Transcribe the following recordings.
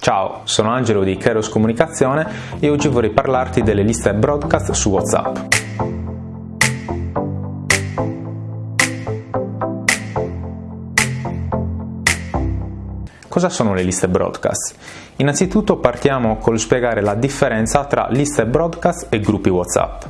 Ciao, sono Angelo di Keros Comunicazione e oggi vorrei parlarti delle liste broadcast su WhatsApp. Cosa sono le liste broadcast? Innanzitutto partiamo col spiegare la differenza tra liste broadcast e gruppi WhatsApp.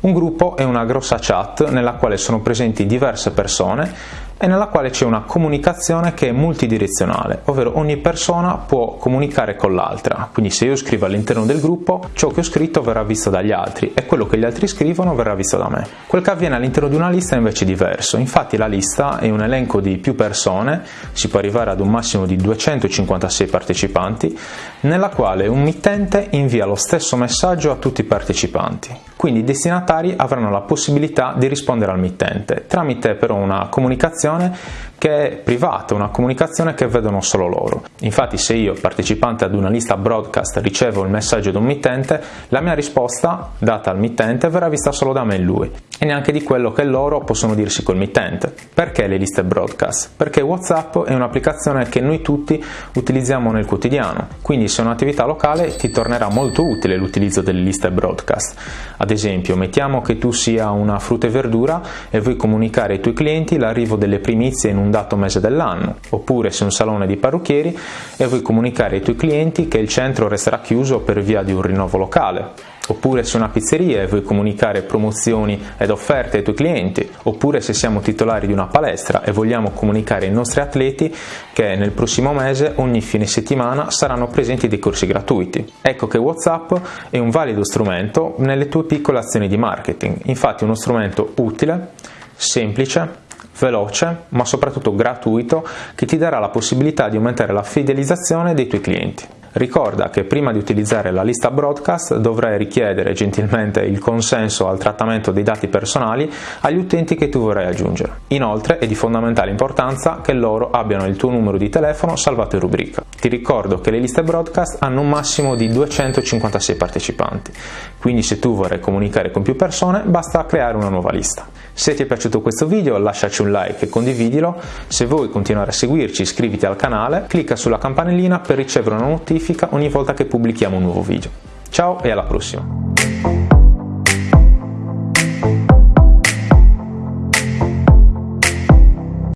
Un gruppo è una grossa chat nella quale sono presenti diverse persone e nella quale c'è una comunicazione che è multidirezionale, ovvero ogni persona può comunicare con l'altra. Quindi se io scrivo all'interno del gruppo, ciò che ho scritto verrà visto dagli altri e quello che gli altri scrivono verrà visto da me. Quel che avviene all'interno di una lista è invece diverso. Infatti la lista è un elenco di più persone, si può arrivare ad un massimo di 256 partecipanti, nella quale un mittente invia lo stesso messaggio a tutti i partecipanti. Quindi i destinatari avranno la possibilità di rispondere al mittente tramite però una comunicazione comunicazione che è privata, una comunicazione che vedono solo loro. Infatti se io, partecipante ad una lista broadcast, ricevo il messaggio di un mittente, la mia risposta data al mittente verrà vista solo da me e lui e neanche di quello che loro possono dirsi col mittente. Perché le liste broadcast? Perché WhatsApp è un'applicazione che noi tutti utilizziamo nel quotidiano, quindi se è un'attività locale ti tornerà molto utile l'utilizzo delle liste broadcast. Ad esempio, mettiamo che tu sia una frutta e verdura e vuoi comunicare ai tuoi clienti l'arrivo delle primizie in un dato mese dell'anno, oppure sei un salone di parrucchieri e vuoi comunicare ai tuoi clienti che il centro resterà chiuso per via di un rinnovo locale. Oppure se una pizzeria e vuoi comunicare promozioni ed offerte ai tuoi clienti, oppure se siamo titolari di una palestra e vogliamo comunicare ai nostri atleti che nel prossimo mese ogni fine settimana saranno presenti dei corsi gratuiti. Ecco che WhatsApp è un valido strumento nelle tue piccole azioni di marketing, infatti è uno strumento utile, semplice, veloce ma soprattutto gratuito che ti darà la possibilità di aumentare la fidelizzazione dei tuoi clienti. Ricorda che prima di utilizzare la lista broadcast dovrai richiedere gentilmente il consenso al trattamento dei dati personali agli utenti che tu vorrai aggiungere. Inoltre è di fondamentale importanza che loro abbiano il tuo numero di telefono salvato in rubrica. Ti ricordo che le liste broadcast hanno un massimo di 256 partecipanti, quindi se tu vorrai comunicare con più persone basta creare una nuova lista. Se ti è piaciuto questo video lasciaci un like e condividilo, se vuoi continuare a seguirci iscriviti al canale, clicca sulla campanellina per ricevere una notifica ogni volta che pubblichiamo un nuovo video. Ciao e alla prossima!